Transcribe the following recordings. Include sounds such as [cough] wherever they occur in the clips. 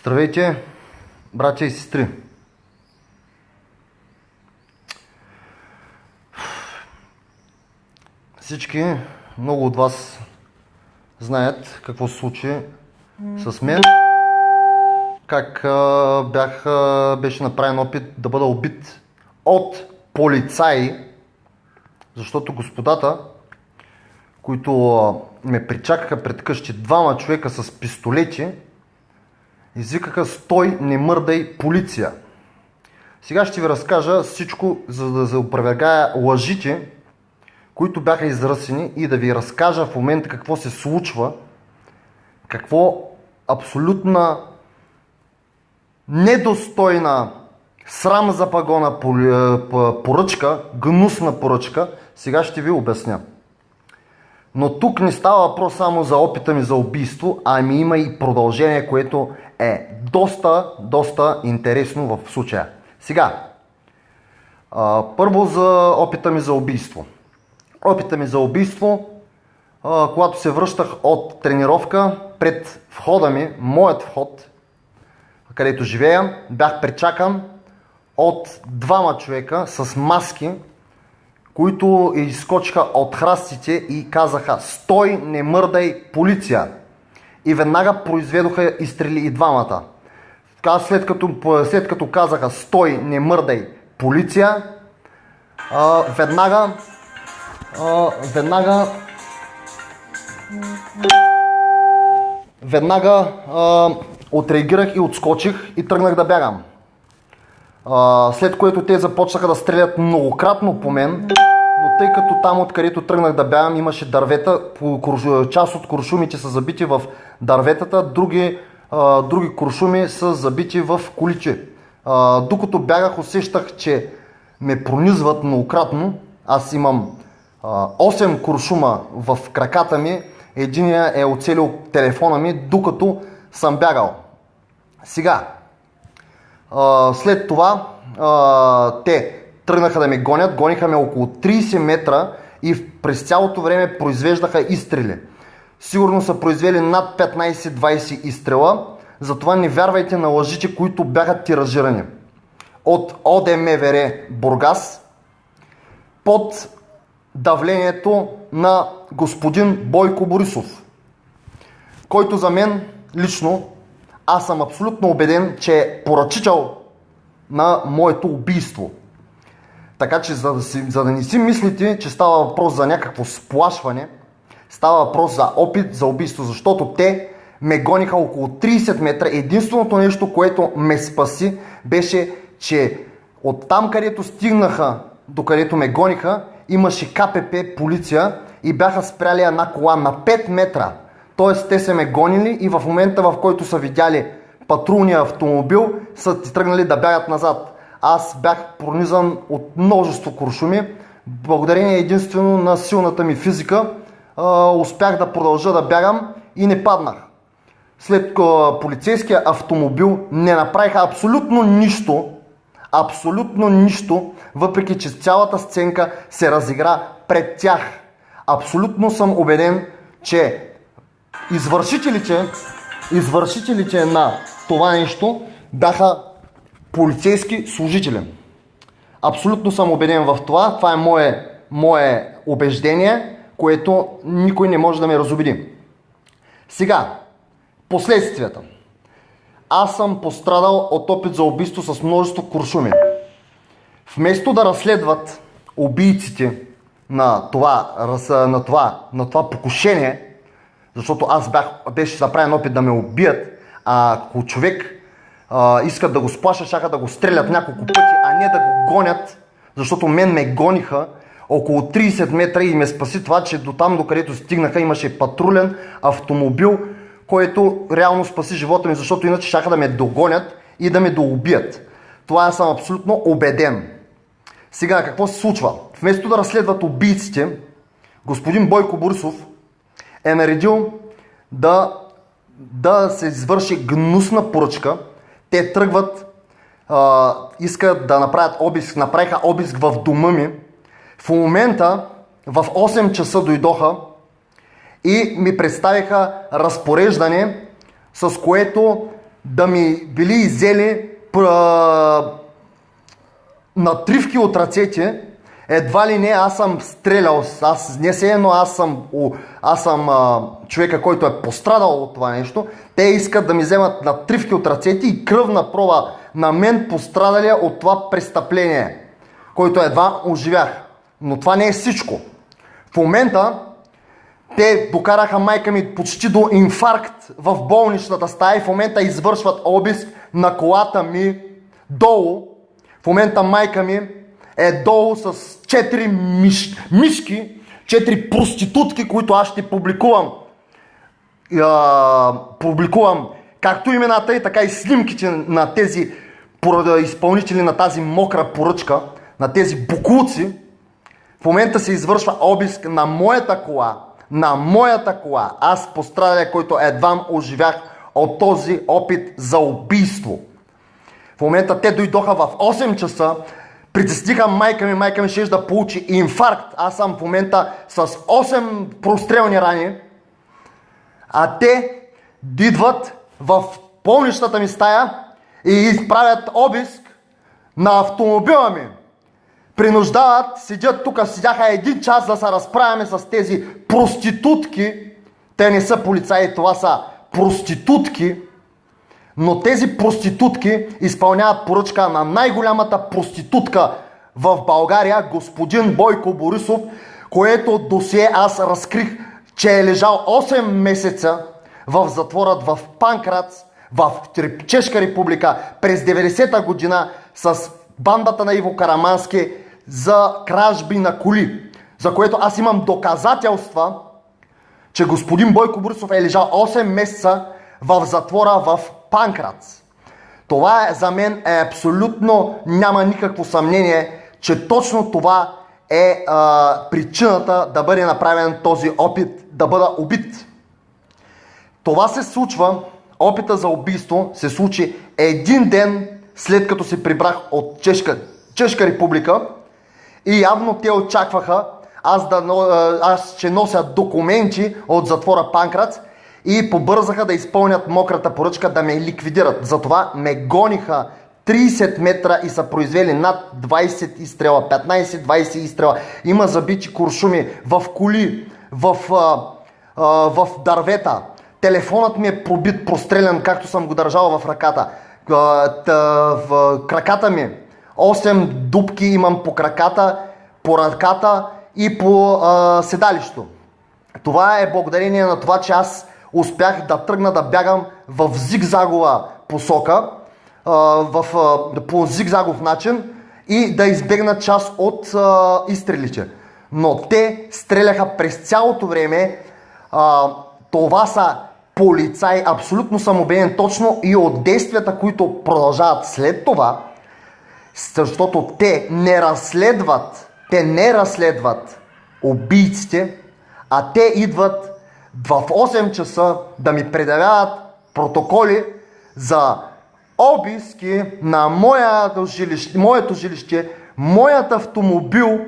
Здравейте, братя и сестри! Всички, много от вас знаят какво се случи с мен. Как бях, беше направен опит да бъда убит от полицаи, защото господата, които ме причакаха пред къщи, двама човека с пистолети, извикаха стой, не мърдай, полиция. Сега ще ви разкажа всичко, за да заопровергая лъжите, които бяха изръсени и да ви разкажа в момента какво се случва, какво абсолютна недостойна срам за пагона поръчка, гнусна поръчка, сега ще ви обясня. Но тук не става въпрос само за опита ми за убийство, ами има и продължение, което е доста, доста интересно в случая. Сега, а, първо за опита ми за убийство. Опита ми за убийство, а, когато се връщах от тренировка пред входа ми, моят вход, където живея, бях пречакан от двама човека с маски, които изскочиха от храстите и казаха Стой, не мърдай, полиция! И веднага произведоха изстрели и двамата. След като, след като казаха Стой, не мърдай, полиция, а, веднага а, веднага веднага а, отреагирах и отскочих и тръгнах да бягам. А, след което те започнаха да стрелят многократно по мен, тъй като там откъдето тръгнах да бягам имаше дървета, част от куршумите са забити в дърветата, други, а, други куршуми са забити в количе. А, докато бягах усещах, че ме пронизват многократно. Аз имам а, 8 куршума в краката ми, единия е оцелил телефона ми, докато съм бягал. Сега, а, след това а, те тръгнаха да ме гонят, гониха ме около 30 метра и през цялото време произвеждаха изстрели. Сигурно са произвели над 15-20 изстрела, затова не вярвайте на лъжите, които бяха тиражирани. От ОДМВР Бургас под давлението на господин Бойко Борисов, който за мен лично аз съм абсолютно убеден, че е поръчител на моето убийство. Така че за да, си, за да не си мислите, че става въпрос за някакво сплашване, става въпрос за опит за убийство, защото те ме гониха около 30 метра. Единственото нещо, което ме спаси, беше, че от там, където стигнаха, до където ме гониха, имаше КПП полиция и бяха спряли една кола на 5 метра. Тоест те са ме гонили и в момента в който са видяли патрулния автомобил, са ти тръгнали да бягат назад. Аз бях пронизан от множество куршуми. Благодарение единствено на силната ми физика успях да продължа да бягам и не паднах. След полицейския автомобил не направиха абсолютно нищо, абсолютно нищо, въпреки че цялата сценка се разигра пред тях. Абсолютно съм убеден, че извършителите, извършителите на това нещо бяха полицейски служители. Абсолютно съм убеден в това. Това е мое, мое убеждение, което никой не може да ме разобеди. Сега, последствията. Аз съм пострадал от опит за убийство с множество куршуми. Вместо да разследват убийците на това, на това, на това покушение, защото аз бях, беше направен опит да ме убият, а ако човек а, искат да го сплашат, шаха да го стрелят няколко пъти, а не да го гонят, защото мен ме гониха около 30 метра и ме спаси това, че до там, до където стигнаха, имаше патрулен автомобил, който реално спаси живота ми, защото иначе шаха да ме догонят и да ме доубият. Това съм абсолютно убеден. Сега, какво се случва? Вместо да разследват убийците, господин Бойко Борисов е наредил да, да се извърши гнусна поръчка. Те тръгват, а, искат да направят обиск, направиха обиск в дома ми. В момента в 8 часа дойдоха и ми представиха разпореждане, с което да ми били изели пра... натривки от ръцете, едва ли не аз съм стрелял, аз не се едно аз съм, аз съм а, човека, който е пострадал от това нещо, те искат да ми вземат натривки от ръцете и кръвна проба на мен пострадалия от това престъпление, който едва оживях. Но това не е всичко. В момента те докараха майка ми почти до инфаркт в болничната стая и в момента извършват обиск на колата ми долу. В момента майка ми е долу с 4 миш, мишки, 4 проститутки, които аз ще публикувам. А, публикувам както имената и така и снимките на тези изпълнители на тази мокра поръчка, на тези букулци. В момента се извършва обиск на моята кола, на моята кола. Аз пострадая, който едва оживях от този опит за убийство. В момента те дойдоха в 8 часа, притесниха майка ми, майка ми ще да получи инфаркт. Аз съм в момента с 8 прострелни рани, а те идват в болничната ми стая и изправят обиск на автомобила ми принуждават, седят тук, седяха един час да се разправяме с тези проститутки. Те не са полицаи, това са проститутки. Но тези проститутки изпълняват поръчка на най-голямата проститутка в България, господин Бойко Борисов, което досие аз разкрих, че е лежал 8 месеца в затворът в Панкрац, в Чешка република през 90-та година с бандата на Иво Карамански за кражби на коли, за което аз имам доказателства, че господин Бойко Борисов е лежал 8 месеца в затвора в Панкрац. Това е, за мен е абсолютно, няма никакво съмнение, че точно това е а, причината да бъде направен този опит да бъда убит. Това се случва, опита за убийство се случи един ден след като се прибрах от Чешка, Чешка република и явно те очакваха аз, да, аз ще нося документи от затвора Панкрац и побързаха да изпълнят мократа поръчка да ме ликвидират. Затова ме гониха 30 метра и са произвели над 20 изстрела, 15-20 изстрела. Има забити куршуми в коли, в, а, а, в дървета. Телефонът ми е пробит, прострелян, както съм го държал в ръката. А, в краката ми 8 дубки имам по краката, по ръката и по а, седалището. Това е благодарение на това, че аз успях да тръгна да бягам в зигзагова посока, в, по зигзагов начин и да избегна част от изстрелите. Но те стреляха през цялото време. Това са полицаи, абсолютно съм убеден точно и от действията, които продължават след това, защото те не разследват, те не разследват убийците, а те идват в 8 часа да ми предавяват протоколи за обиски на моето жилище, моето жилище, моят автомобил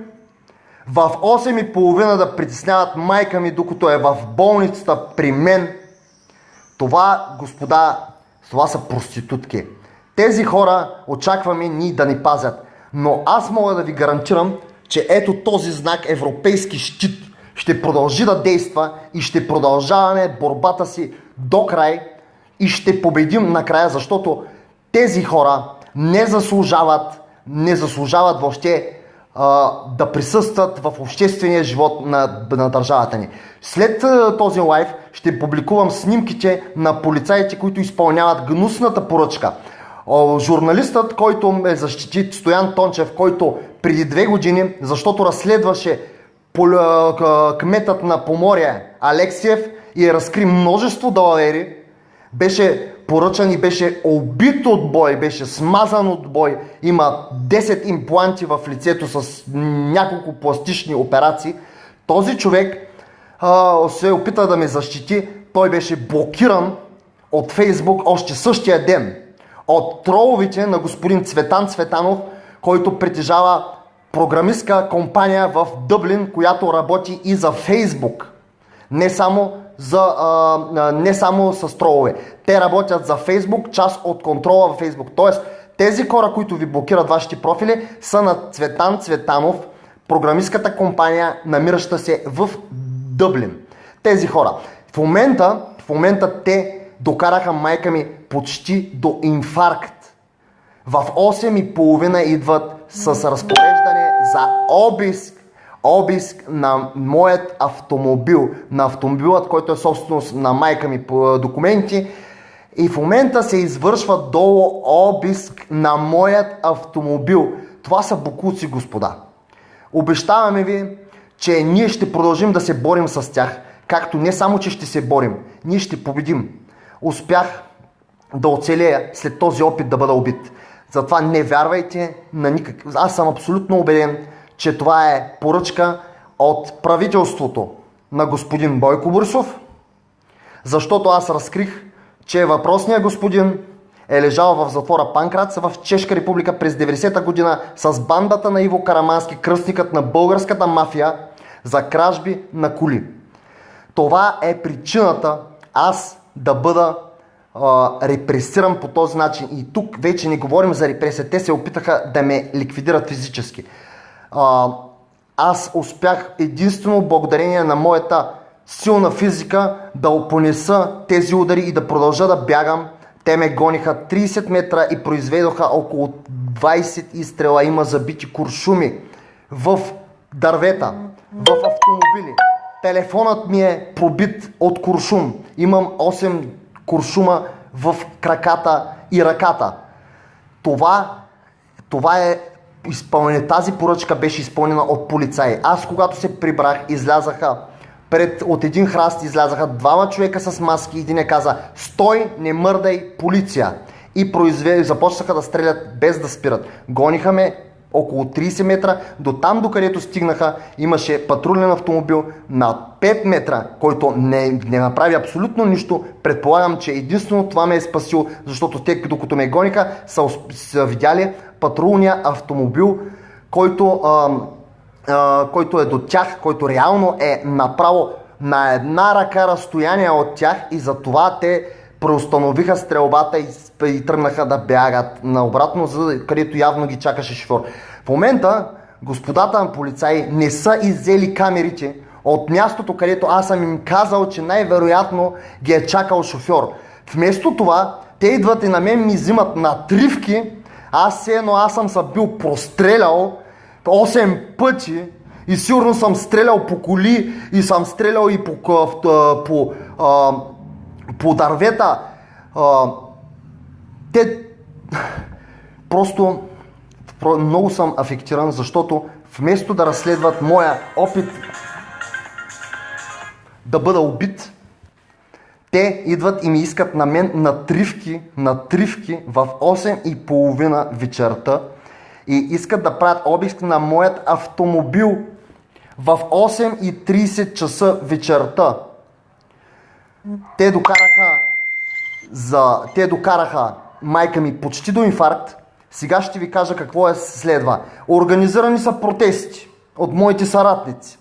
в 8.30 да притесняват майка ми, докато е в болницата при мен. Това, господа, това са проститутки. Тези хора очакваме ни да ни пазят. Но аз мога да ви гарантирам, че ето този знак Европейски щит ще продължи да действа и ще продължаваме борбата си до край и ще победим накрая, защото тези хора не заслужават, не заслужават въобще а, да присъстват в обществения живот на, на държавата ни. След а, този лайф ще публикувам снимките на полицаите, които изпълняват гнусната поръчка журналистът, който ме защити, Стоян Тончев, който преди две години, защото разследваше кметът на Поморие Алексиев и разкри множество далавери, беше поръчан и беше убит от бой, беше смазан от бой, има 10 импланти в лицето с няколко пластични операции. Този човек а, се опита да ме защити, той беше блокиран от Фейсбук още същия ден. От троловите на господин Цветан Цветанов, който притежава програмистка компания в Дъблин, която работи и за Фейсбук. Не само за, а, не само с тролове. Те работят за Фейсбук, част от контрола в Фейсбук. Тоест, тези хора, които ви блокират вашите профили, са на Цветан Цветанов, програмистката компания, намираща се в Дъблин. Тези хора. В момента, в момента те докараха майка ми почти до инфаркт. В 8.30 идват с разпореждане за обиск обиск на моят автомобил, на автомобилът, който е собственост на майка ми по документи. И в момента се извършва долу обиск на моят автомобил. Това са букуци, господа. Обещаваме ви, че ние ще продължим да се борим с тях. Както не само, че ще се борим, ние ще победим. Успях да оцелея след този опит да бъда убит. Затова не вярвайте на никак. Аз съм абсолютно убеден, че това е поръчка от правителството на господин Бойко Борисов, защото аз разкрих, че въпросният господин е лежал в затвора Панкрац в Чешка република през 90-та година с бандата на Иво Карамански, кръстникът на българската мафия за кражби на коли. Това е причината аз да бъда а, репресиран по този начин. И тук вече не говорим за репресия. Те се опитаха да ме ликвидират физически. А, аз успях единствено благодарение на моята силна физика да опонеса тези удари и да продължа да бягам. Те ме гониха 30 метра и произведоха около 20 изстрела. Има забити куршуми в дървета, в автомобили. Телефонът ми е пробит от куршум. Имам 8 куршума в краката и ръката. Това, това е изпълнение. Тази поръчка беше изпълнена от полицаи. Аз когато се прибрах, излязаха пред, от един храст излязаха двама човека с маски един е каза Стой, не мърдай, полиция! И произве... започнаха да стрелят без да спират. Гониха ме около 30 метра, до там докъдето стигнаха имаше патрулен автомобил на 5 метра, който не, не направи абсолютно нищо. Предполагам, че единствено това ме е спасило, защото те, докато ме гониха, са, са видяли патрулния автомобил, който, а, а, който е до тях, който реално е направо на една ръка разстояние от тях и затова те преустановиха стрелбата и, и тръгнаха да бягат наобратно, за където явно ги чакаше шофьор. В момента господата на полицаи не са иззели камерите от мястото, където аз съм им казал, че най-вероятно ги е чакал шофьор. Вместо това, те идват и на мен ми взимат натривки, аз все едно аз съм се бил прострелял 8 пъти и сигурно съм стрелял по коли и съм стрелял и по, по, по, по, по дървета. Те просто много съм афектиран, защото вместо да разследват моя опит да бъда убит, те идват и ми искат на мен натривки, натривки в 8 и половина вечерта и искат да правят обиск на моят автомобил в 8 и 30 часа вечерта. Те докараха, за... те докараха майка ми почти до инфаркт. Сега ще ви кажа какво е следва. Организирани са протести от моите съратници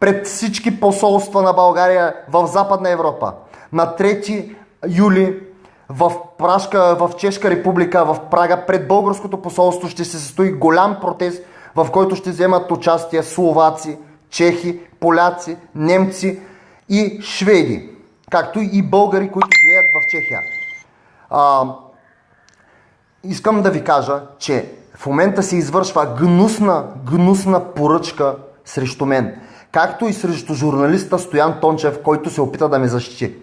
пред всички посолства на България в Западна Европа на 3 юли в, Прашка, в Чешка република, в Прага, пред българското посолство ще се състои голям протест, в който ще вземат участие словаци, чехи, поляци, немци и шведи, както и българи, които живеят в Чехия. А, искам да ви кажа, че в момента се извършва гнусна, гнусна поръчка срещу мен, както и срещу журналиста Стоян Тончев, който се опита да ме защити.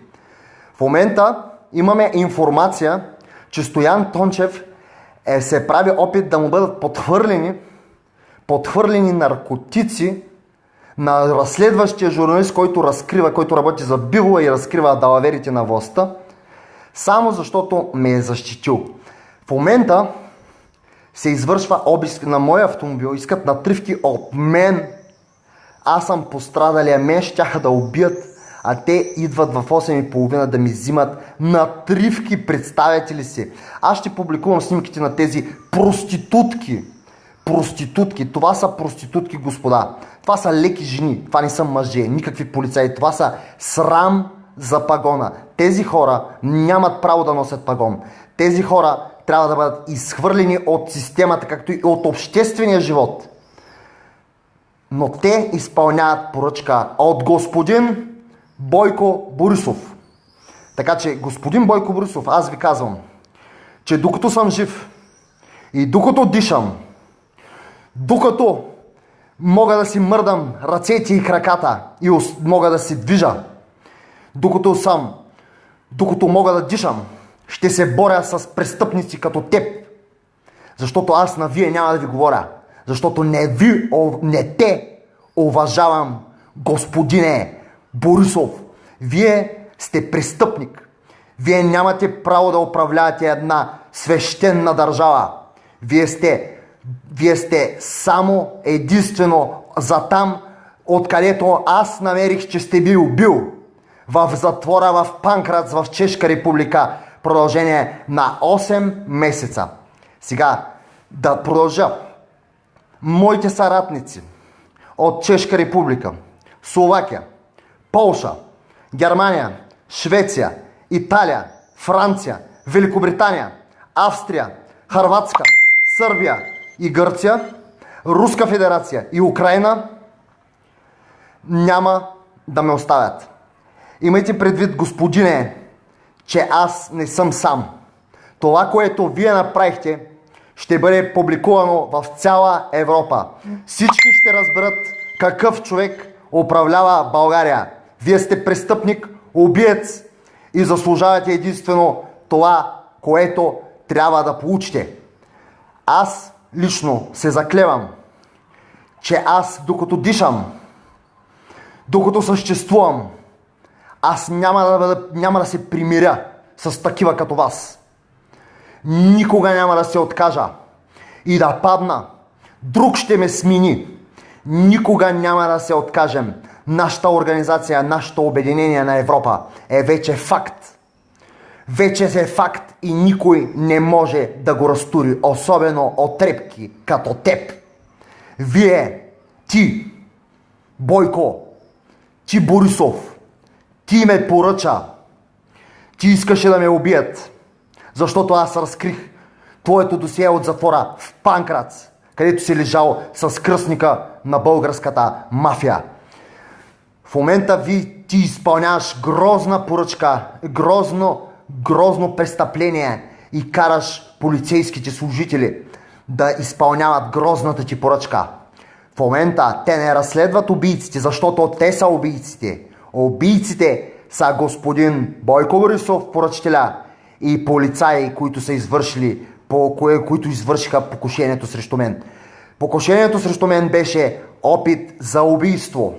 В момента имаме информация, че Стоян Тончев е, се прави опит да му бъдат подхвърлени, подхвърлени наркотици на разследващия журналист, който разкрива, който работи за Бивола и разкрива далаверите на властта, само защото ме е защитил. В момента се извършва обиск на моя автомобил, искат натривки от мен. Аз съм пострадалия, мен ще да убият а те идват в 8.30 да ми взимат натривки, представяте ли си? Аз ще публикувам снимките на тези проститутки. Проститутки. Това са проститутки, господа. Това са леки жени. Това не са мъже. Никакви полицаи. Това са срам за пагона. Тези хора нямат право да носят пагон. Тези хора трябва да бъдат изхвърлени от системата, както и от обществения живот. Но те изпълняват поръчка от господин Бойко Борисов. Така че, господин Бойко Борисов, аз ви казвам, че докато съм жив и докато дишам, докато мога да си мърдам ръцете и краката и мога да се движа, докато съм, докато мога да дишам, ще се боря с престъпници като теб. Защото аз на вие няма да ви говоря. Защото не ви, не те уважавам, господине Борисов. Вие сте престъпник. Вие нямате право да управлявате една свещена държава. Вие сте, вие сте само единствено за там, откъдето аз намерих, че сте бил бил. В затвора в Панкрац в Чешка република. Продължение на 8 месеца. Сега да продължа. Моите съратници от Чешка република, Словакия, Полша, Германия, Швеция, Италия, Франция, Великобритания, Австрия, Харватска, Сърбия и Гърция, Руска федерация и Украина няма да ме оставят. Имайте предвид, господине, че аз не съм сам. Това, което вие направихте, ще бъде публикувано в цяла Европа. Всички ще разберат какъв човек управлява България. Вие сте престъпник, убиец и заслужавате единствено това, което трябва да получите. Аз лично се заклевам, че аз докато дишам, докато съществувам, аз няма да, няма да се примиря с такива като вас. Никога няма да се откажа и да падна. Друг ще ме смени. Никога няма да се откажем. Нашата организация, нашето обединение на Европа е вече факт. Вече е факт и никой не може да го разтури, особено от трепки като теб. Вие, ти, Бойко, ти Борисов, ти ме поръча, ти искаше да ме убият, защото аз разкрих твоето досие от затвора в Панкрац, където си лежал с кръстника на българската мафия. В момента ви ти изпълняваш грозна поръчка, грозно, грозно престъпление и караш полицейските служители да изпълняват грозната ти поръчка. В момента те не разследват убийците, защото те са убийците. Убийците са господин Бойко Борисов, поръчителя, и полицаи, които са извършили, по кое, които извършиха покушението срещу мен. Покушението срещу мен беше опит за убийство.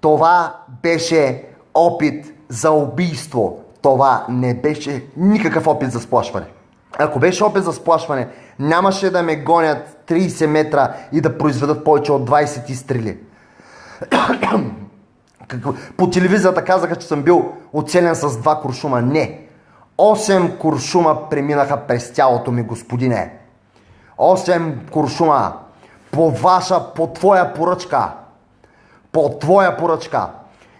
Това беше опит за убийство. Това не беше никакъв опит за сплашване. Ако беше опит за сплашване, нямаше да ме гонят 30 метра и да произведат повече от 20 изстрели. [clears throat] По телевизията казаха, че съм бил оцелен с два куршума. Не. Осем куршума преминаха през тялото ми, господине. Осем куршума. По ваша, по твоя поръчка. По твоя поръчка.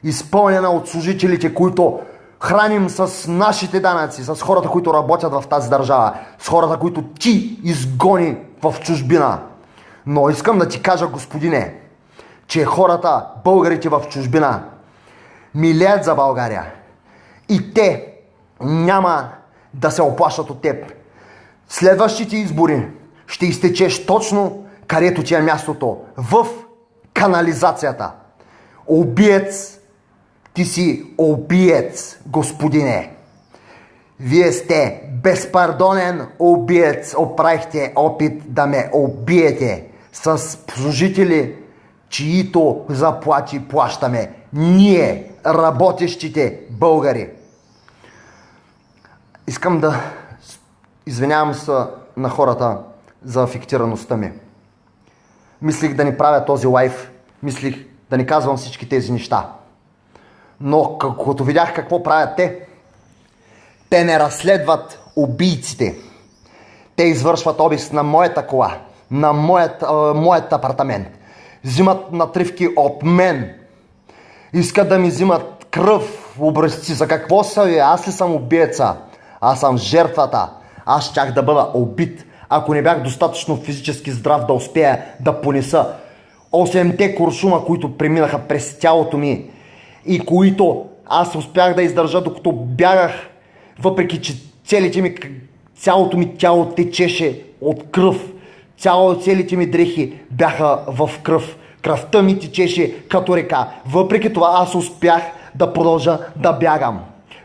Изпълнена от служителите, които храним с нашите данъци, с хората, които работят в тази държава, с хората, които ти изгони в чужбина. Но искам да ти кажа, господине, че хората, българите в чужбина, милеят за България. И те няма да се оплашат от теб. Следващите избори ще изтечеш точно където ти е мястото. В канализацията. Обиец, ти си обиец, господине. Вие сте безпардонен обиец. Оправихте опит да ме убиете с служители, чието заплати плащаме. Ние, работещите българи. Искам да извинявам се на хората за афектираността ми. Мислих да ни правя този лайф, мислих да ни казвам всички тези неща. Но като видях какво правят те, те не разследват убийците. Те извършват обиск на моята кола, на моят, а, моят апартамент. Взимат натривки от мен. Искат да ми взимат кръв, образци. За какво са ви? Аз ли съм убиеца? Аз съм жертвата. Аз щях да бъда убит, ако не бях достатъчно физически здрав да успея да понеса 8-те куршума, които преминаха през тялото ми и които аз успях да издържа докато бягах, въпреки че целите ми, цялото ми тяло течеше от кръв. Цяло, целите ми дрехи бяха в кръв. Кръвта ми течеше като река. Въпреки това аз успях да продължа да бягам.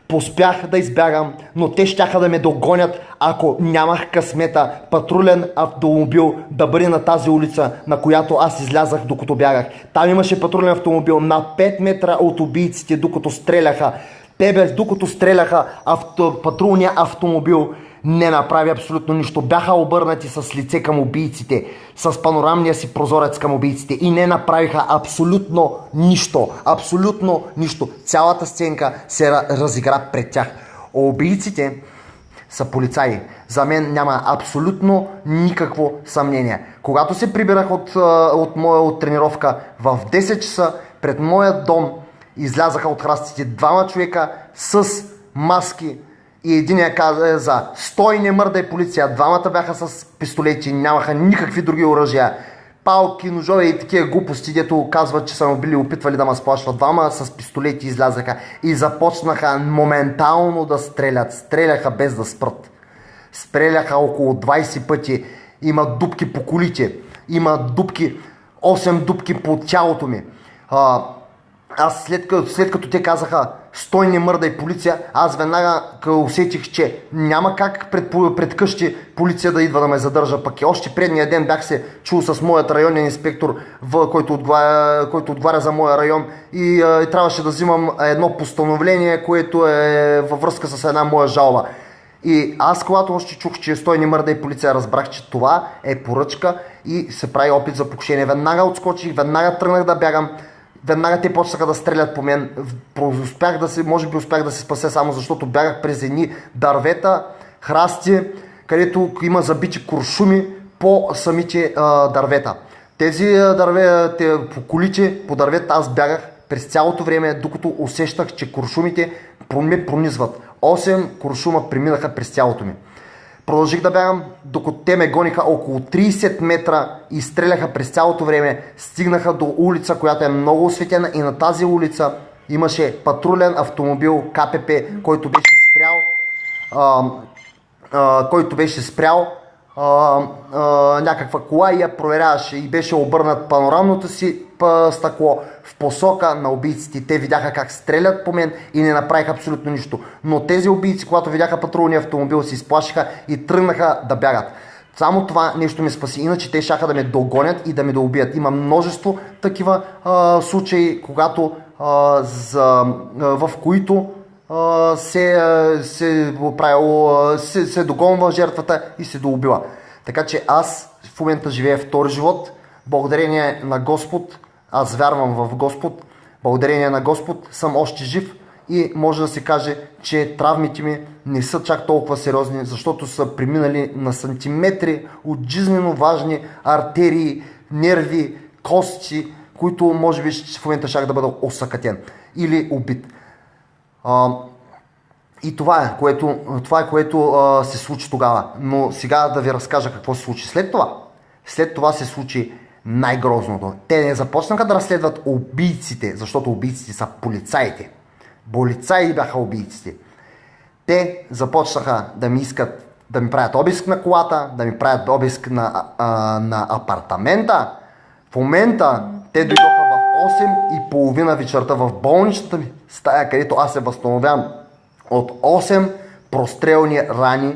Поспях да избягам, но те щяха да ме догонят, ако нямах късмета патрулен автомобил да бъде на тази улица, на която аз излязах докато бягах. Там имаше патрулен автомобил на 5 метра от убийците, докато стреляха. Те без докато стреляха авто, патрулния автомобил не направи абсолютно нищо. Бяха обърнати с лице към убийците, с панорамния си прозорец към убийците и не направиха абсолютно нищо. Абсолютно нищо. Цялата сценка се разигра пред тях. Убийците са полицаи. За мен няма абсолютно никакво съмнение. Когато се прибирах от, от моя от тренировка в 10 часа пред моя дом излязаха от храстите двама човека с маски, и единия каза за стой не мърдай полиция. Двамата бяха с пистолети, нямаха никакви други оръжия. Палки, ножове и такива глупости, дето казват, че са му били опитвали да ме сплашват. Двама с пистолети излязаха и започнаха моментално да стрелят. Стреляха без да спрат. Стреляха около 20 пъти. Има дупки по колите. Има дупки, 8 дупки по тялото ми. А, аз след като, след като те казаха стой не мърдай полиция, аз веднага усетих, че няма как пред, пред къщи полиция да идва да ме задържа. Пък и още предния ден бях се чул с моят районен инспектор, в, който, отговаря, който отговаря за моя район и, а, и трябваше да взимам едно постановление, което е във връзка с една моя жалба. И аз, когато още чух, че стой не мърдай полиция, разбрах, че това е поръчка и се прави опит за покушение. Веднага отскочих, веднага тръгнах да бягам веднага те почнаха да стрелят по мен. Успях да се, може би успях да се спася само защото бягах през едни дървета, храсти, където има забити куршуми по самите а, дървета. Тези дърве, те, по колите, по дървета аз бягах през цялото време, докато усещах, че куршумите ме пронизват. 8 куршума преминаха през цялото ми. Продължих да бягам, докато те ме гониха около 30 метра и стреляха през цялото време. Стигнаха до улица, която е много осветена и на тази улица имаше патрулен автомобил КПП, който беше спрял, а, а, който беше спрял а, а, някаква кола и я проверяваше и беше обърнат панорамното си стъкло в посока на убийците. Те видяха как стрелят по мен и не направиха абсолютно нищо. Но тези убийци, когато видяха патрулния автомобил, се изплашиха и тръгнаха да бягат. Само това нещо ме спаси, иначе те шаха да ме догонят и да ме да. Има множество такива а, случаи, когато, а, за, а, в които се, се, правило, се, се догонва жертвата и се доубива. Така че аз в момента живея втори живот, благодарение на Господ, аз вярвам в Господ, благодарение на Господ съм още жив и може да се каже, че травмите ми не са чак толкова сериозни, защото са преминали на сантиметри от жизненно важни артерии, нерви, кости, които може би в момента шах да бъда осъкатен или убит. И това е, което, това е, което а, се случи тогава. Но сега да ви разкажа какво се случи след това. След това се случи най-грозното. Те не започнаха да разследват убийците, защото убийците са полицаите. Полицаи бяха убийците. Те започнаха да ми искат да ми правят обиск на колата, да ми правят обиск на, а, на апартамента. В момента те дойдоха 8 и половина вечерта в болничната ми стая, където аз се възстановявам от 8 прострелни рани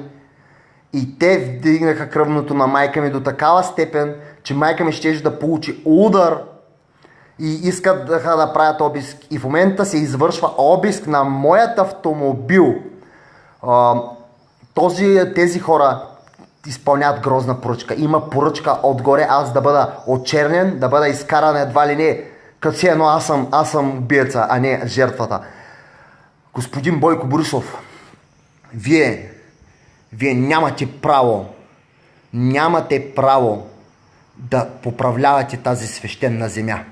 и те вдигнаха кръвното на майка ми до такава степен, че майка ми ще да получи удар и искат да, правят обиск. И в момента се извършва обиск на моят автомобил. Този, тези хора изпълняват грозна поръчка. Има поръчка отгоре аз да бъда очернен, да бъда изкаран едва ли не, като си едно аз съм, аз съм убиеца, а не жертвата. Господин Бойко Борисов, вие, вие нямате право, нямате право да поправлявате тази свещена земя.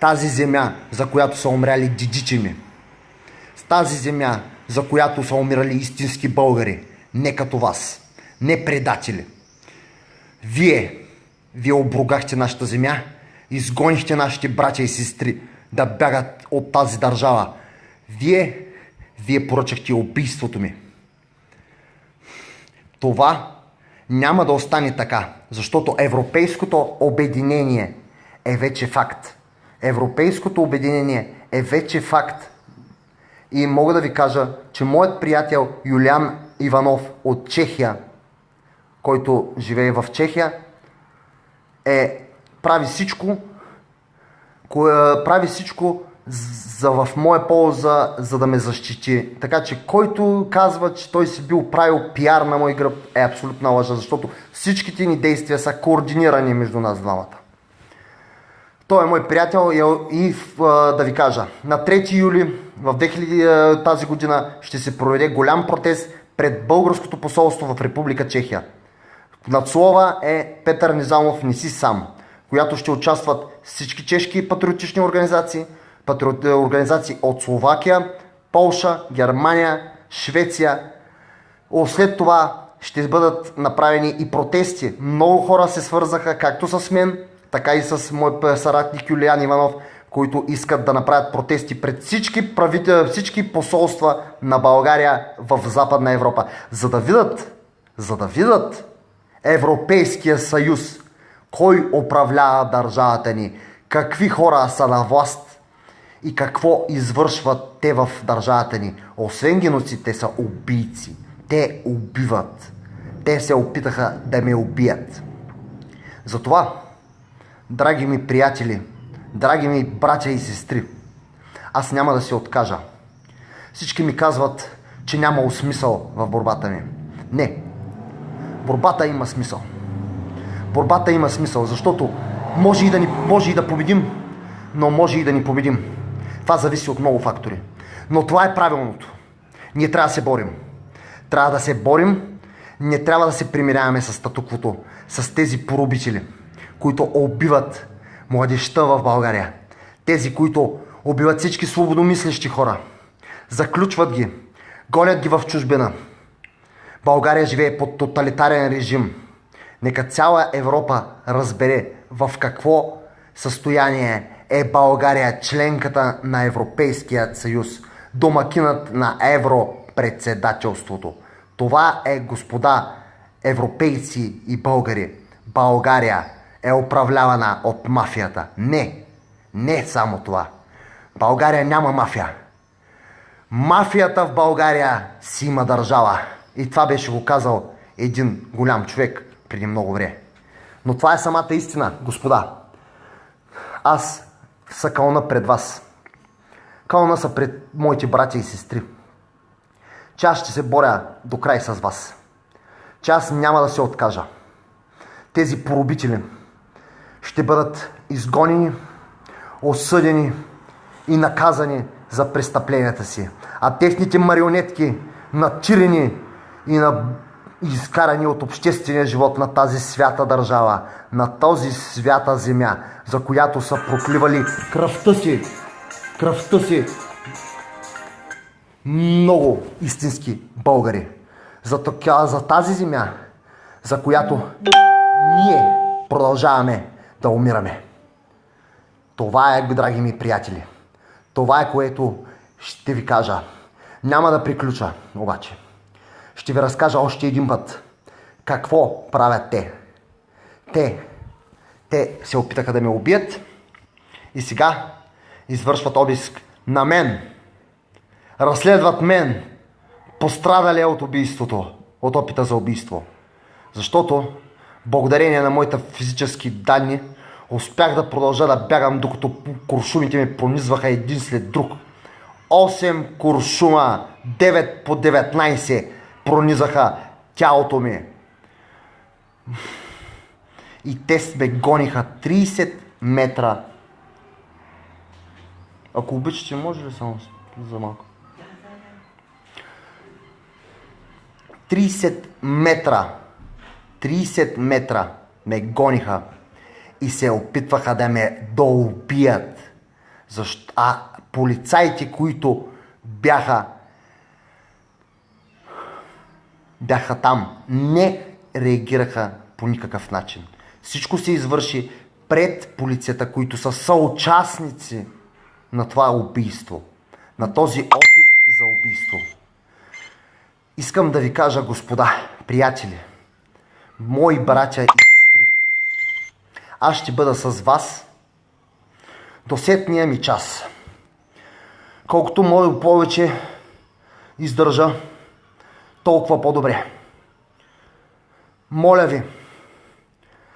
Тази земя, за която са умряли дидичи ми. тази земя, за която са умирали истински българи, не като вас, не предатели. Вие, вие обругахте нашата земя, изгонихте нашите братя и сестри да бягат от тази държава. Вие, вие поръчахте убийството ми. Това няма да остане така, защото европейското обединение е вече факт. Европейското обединение е вече факт. И мога да ви кажа, че моят приятел Юлиан Иванов от Чехия, който живее в Чехия, е, прави всичко, кое, прави всичко за в моя полза, за да ме защити. Така че който казва, че той си бил правил пиар на мой гръб, е абсолютна лъжа, защото всичките ни действия са координирани между нас двамата. Той е мой приятел и да ви кажа, на 3 юли в 2000 тази година ще се проведе голям протест пред българското посолство в Република Чехия. Надслова е Петър Низамов Не си сам, която ще участват всички чешки патриотични организации, патриот... организации от Словакия, Полша, Германия, Швеция. След това ще бъдат направени и протести. Много хора се свързаха както с мен, така и с мой съратник Юлиан Иванов, които искат да направят протести пред всички, правител, всички посолства на България в Западна Европа, за да видят, за да видят Европейския съюз, кой управлява държавата ни, какви хора са на власт и какво извършват те в държавата ни. Освен геноцид, те са убийци. Те убиват. Те се опитаха да ме убият. Затова Драги ми приятели, драги ми братя и сестри, аз няма да се откажа. Всички ми казват, че няма смисъл в борбата ми. Не. Борбата има смисъл. Борбата има смисъл, защото може и да, ни, може и да победим, но може и да ни победим. Това зависи от много фактори. Но това е правилното. Ние трябва да се борим. Трябва да се борим, не трябва да се примиряваме с статуквото, с тези порубители – които убиват младеща в България. Тези, които убиват всички свободомислещи хора. Заключват ги, гонят ги в чужбина. България живее под тоталитарен режим. Нека цяла Европа разбере в какво състояние е България членката на Европейския съюз, домакинът на Европредседателството. Това е, господа европейци и българи, България е управлявана от мафията. Не, не само това. България няма мафия. Мафията в България си има държава. И това беше го казал един голям човек преди много време. Но това е самата истина, господа. Аз са кълна пред вас. Кълна са пред моите братя и сестри. Че аз ще се боря до край с вас. Че аз няма да се откажа. Тези поробители, ще бъдат изгонени, осъдени и наказани за престъпленията си. А техните марионетки, натирени и на изкарани от обществения живот на тази свята държава, на този свята земя, за която са прокливали кръвта си, кръвта си много истински българи. За, за тази земя, за която ние продължаваме да умираме. Това е, драги ми приятели. Това е което ще ви кажа. Няма да приключа, обаче. Ще ви разкажа още един път какво правят те. Те, те се опитаха да ме убият и сега извършват обиск на мен. Разследват мен, пострадали от убийството, от опита за убийство. Защото благодарение на моите физически данни, успях да продължа да бягам, докато куршумите ми пронизваха един след друг. 8 куршума, 9 по 19 пронизаха тялото ми. И те ме гониха 30 метра. Ако обичате, може ли само за малко? 30 метра 30 метра ме гониха и се опитваха да ме доубият. Защо? А полицайите, които бяха бяха там. Не реагираха по никакъв начин. Всичко се извърши пред полицията, които са съучастници на това убийство. На този опит за убийство. Искам да ви кажа, господа, приятели, мои братя и сестри, аз ще бъда с вас до сетния ми час. Колкото мога повече издържа, толкова по-добре. Моля ви,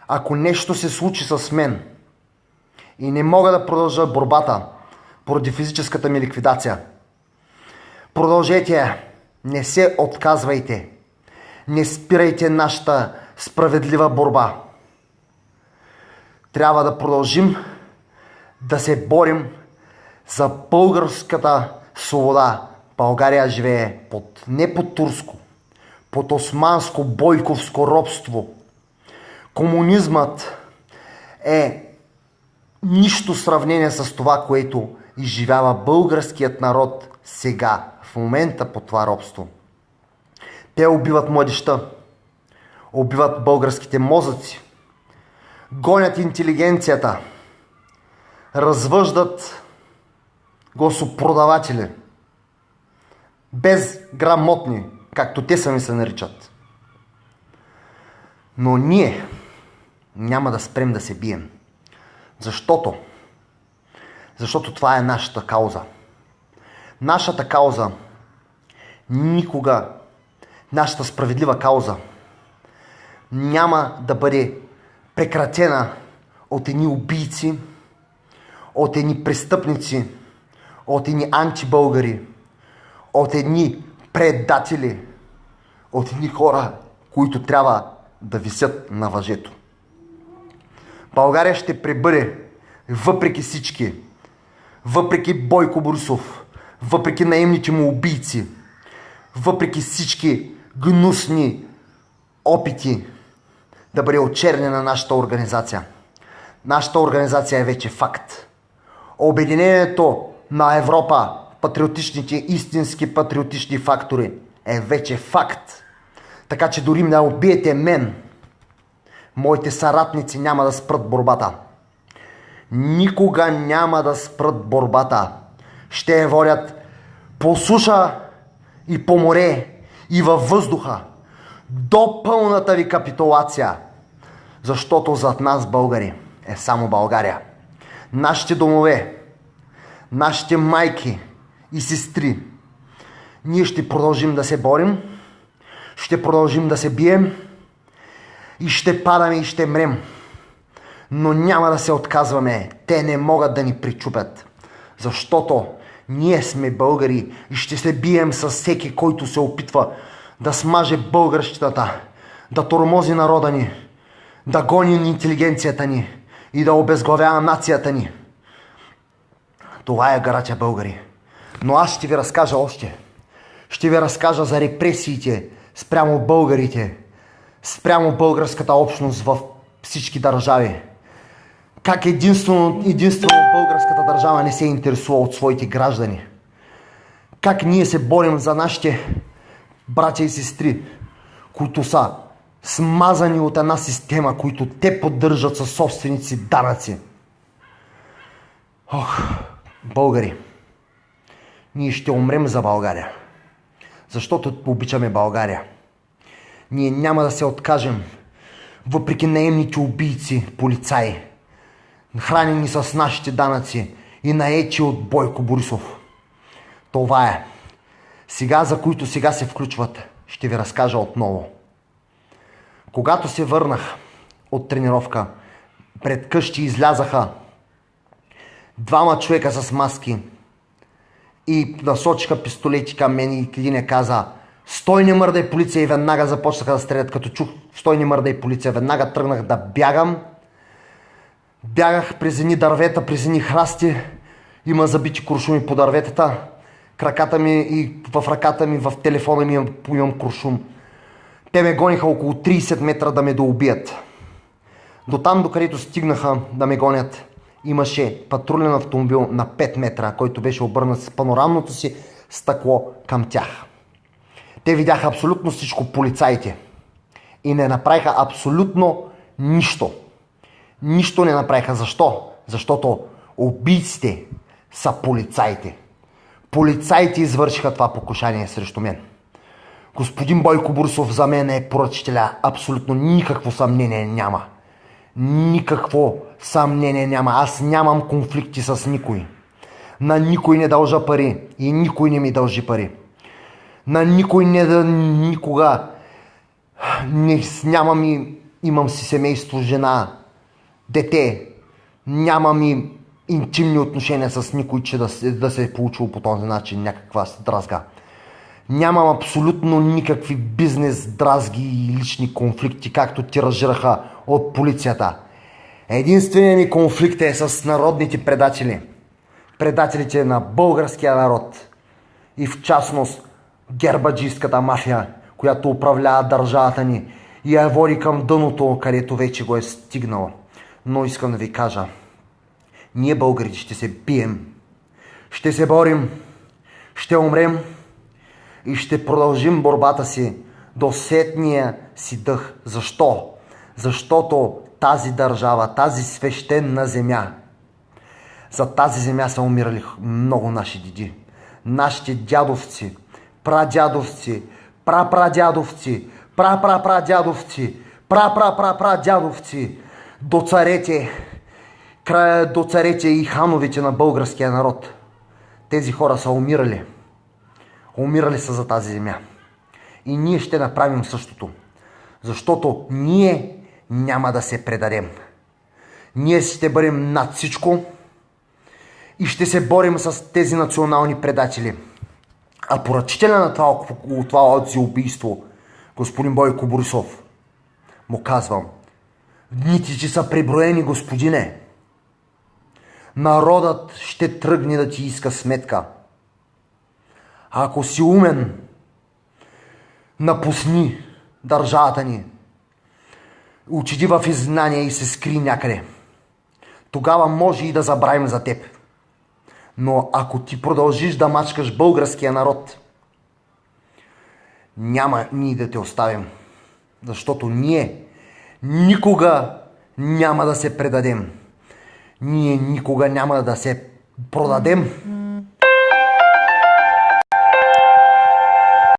ако нещо се случи с мен и не мога да продължа борбата поради физическата ми ликвидация, продължете я, не се отказвайте, не спирайте нашата справедлива борба. Трябва да продължим да се борим за българската свобода. България живее под, не под турско, под османско бойковско робство. Комунизмът е нищо сравнение с това, което изживява българският народ сега, в момента по това робство. Те убиват младеща, убиват българските мозъци, гонят интелигенцията, развъждат гласопродаватели, безграмотни, както те сами се наричат. Но ние няма да спрем да се бием. Защото? Защото това е нашата кауза. Нашата кауза никога, нашата справедлива кауза няма да бъде прекратена от едни убийци, от едни престъпници, от едни антибългари, от едни предатели, от едни хора, които трябва да висят на въжето. България ще пребъде въпреки всички, въпреки Бойко Борисов, въпреки наемните му убийци, въпреки всички гнусни опити да бъде очернена нашата организация. Нашата организация е вече факт. Обединението на Европа, патриотичните, истински патриотични фактори е вече факт. Така че дори да убиете мен, моите съратници няма да спрат борбата. Никога няма да спрат борбата. Ще я водят по суша и по море и във въздуха до пълната ви капитулация. Защото зад нас, българи, е само България. Нашите домове, нашите майки и сестри, ние ще продължим да се борим, ще продължим да се бием и ще падаме и ще мрем. Но няма да се отказваме. Те не могат да ни причупят. Защото ние сме българи и ще се бием с всеки, който се опитва да смаже българщината, да тормози народа ни, да гони интелигенцията ни и да обезглавява нацията ни. Това е гарача българи. Но аз ще ви разкажа още. Ще ви разкажа за репресиите спрямо българите, спрямо българската общност в всички държави. Как единствено, единствено българската държава не се интересува от своите граждани. Как ние се борим за нашите братя и сестри, които са смазани от една система, които те поддържат със собственици данъци. Ох, българи, ние ще умрем за България, защото обичаме България. Ние няма да се откажем, въпреки наемните убийци, полицаи, хранени с нашите данъци и наечи от Бойко Борисов. Това е. Сега, за които сега се включват, ще ви разкажа отново. Когато се върнах от тренировка, пред къщи излязаха двама човека с маски и насочиха пистолети към мен и един е каза Стой не мърдай полиция и веднага започнаха да стрелят. Като чух стой не мърдай полиция, веднага тръгнах да бягам. Бягах през едни дървета, през едни храсти. Има забити куршуми по дърветата краката ми и в ръката ми, в телефона ми имам куршум. Те ме гониха около 30 метра да ме доубият. До там, докъдето стигнаха да ме гонят, имаше патрулен автомобил на 5 метра, който беше обърнат с панорамното си стъкло към тях. Те видяха абсолютно всичко полицаите и не направиха абсолютно нищо. Нищо не направиха. Защо? Защото убийците са полицаите. Полицаите извършиха това покушание срещу мен. Господин Бойко Бурсов за мен е поръчителя. Абсолютно никакво съмнение няма. Никакво съмнение няма. Аз нямам конфликти с никой. На никой не дължа пари и никой не ми дължи пари. На никой не да никога не, нямам и, имам си семейство, жена, дете. Нямам и интимни отношения с никой, че да, да се е получило по този начин някаква дразга. Нямам абсолютно никакви бизнес дразги и лични конфликти, както тиражираха от полицията. Единственият ми конфликт е с народните предатели. Предателите на българския народ. И в частност гербаджийската мафия, която управлява държавата ни и я води към дъното, където вече го е стигнала. Но искам да ви кажа, ние българите ще се бием, ще се борим, ще умрем и ще продължим борбата си до сетния си дъх. Защо? Защото тази държава, тази свещена земя, за тази земя са умирали много наши деди. Нашите дядовци, прадядовци, прапрадядовци, прапрапрадядовци, прапрапрапрадядовци, до царете, края до царете и хановете на българския народ. Тези хора са умирали. Умирали са за тази земя. И ние ще направим същото. Защото ние няма да се предадем. Ние ще бъдем над всичко и ще се борим с тези национални предатели. А поръчителя на това, това убийство, господин Бойко Борисов, му казвам, дните ти са преброени, господине. Народът ще тръгне да ти иска сметка. А ако си умен, напусни държавата ни. Учиди в иззнание и се скри някъде. Тогава може и да забравим за теб. Но ако ти продължиш да мачкаш българския народ, няма ние да те оставим. Защото ние никога няма да се предадем. Ние никога няма да се продадем